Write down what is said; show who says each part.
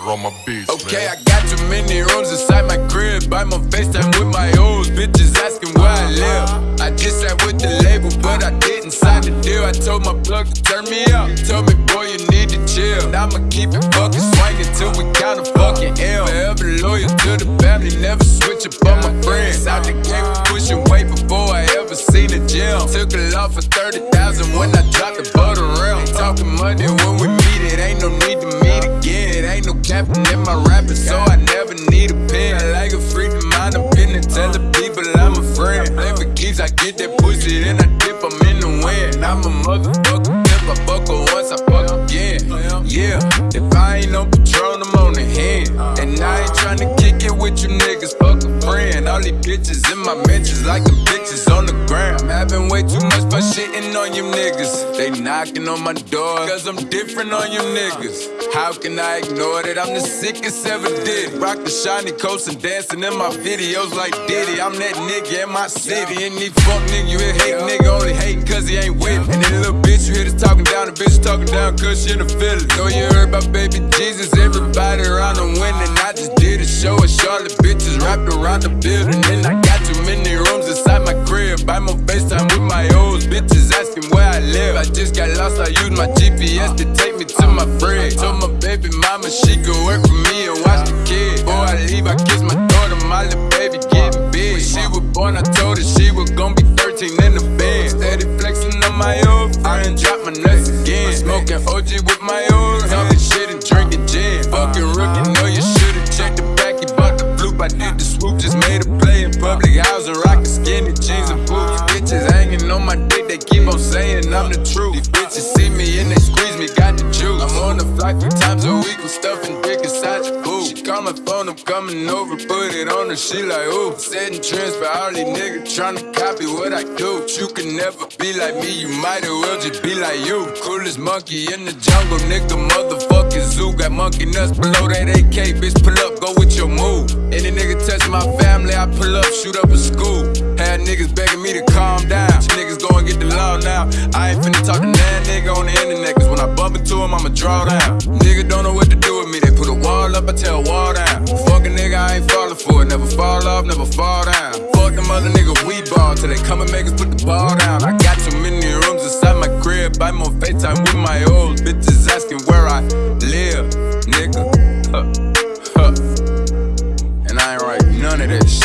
Speaker 1: on my beats.
Speaker 2: Okay,
Speaker 1: man.
Speaker 2: I got too many rooms inside my crib. Buy my FaceTime with my old bitches asking where I live. I just sat with the label, but I didn't sign the deal. I told my plug to turn me up. Told me, boy, you need to chill. And I'ma keep it fucking swinging till we got a fucking L. Forever loyal to the family, never switch up on my friends. Out the game, pushing weight before I ever seen a gym. Took a lot for 30,000 when I dropped the butter realm. Talking money when we meet, it ain't no need to. In my rapping, so I never need a pen. I like a free to mind opinion, tell the people I'm a friend. Play for keeps, I get that pussy, then I dip, I'm in the wind. I'm a motherfucker, if I fuck her once, I fuck again. Yeah, if I ain't on Patron, I'm on the hand. And I ain't tryna kick it with you niggas, fuck a friend. All these bitches in my mentions, like the bitches the. I'm having way too much fun shitting on you niggas. They knocking on my door, cause I'm different on you niggas. How can I ignore that? I'm the sickest ever did. Rock the shiny coats and dancing in my videos like Diddy. I'm that nigga in my city. And these fuck nigga, you hate nigga only hating cause he ain't with me. And then little bitch, you hear this talking down, the bitch talking down cause she in the feeling. Know you heard about baby Jesus, everybody around them winning. I just did a show at Charlotte, bitches wrapped around the building. And I I used my GPS to take me to my friend. Told my baby mama she could work for me and watch the kids. Before I leave, I kiss my daughter, my little baby getting big. When she was born, I told her she was gonna be 13 in the bed. Steady flexing on my old friend, drop my nuts again. Smoking OG with my old talking shit and drinking gin. Fucking rookie, know you should've checked the back. He bought the bloop, I did the swoop, just made a play in public housing, saying I'm the truth. These bitches see me and they squeeze me, got the juice. I'm on the flight three times a week with stuffing dick inside your boob. Call my phone, I'm coming over, put it on her, she like, ooh. Setting trends for all these niggas tryna copy what I do. You can never be like me, you might as well just be like you. Coolest monkey in the jungle, nigga, motherfucking zoo. Got monkey nuts below that AK, bitch, pull up, go with your move. Any nigga touch my family, I pull up, shoot up a school. Had niggas begging me to calm down. You niggas go and get the law now. I ain't finna talk to that nigga on the internet, cause when I bump into him, I'ma draw down. Nigga don't know what to do with me, wall up, I tell wall down. Fuck a nigga, I ain't falling for it. Never fall off, never fall down. Fuck them other niggas, we ball till they come and make us put the ball down. I got too many rooms inside my crib. Buy more FaceTime with my old bitches asking where I live, nigga. Huh. Huh. And I ain't write none of man.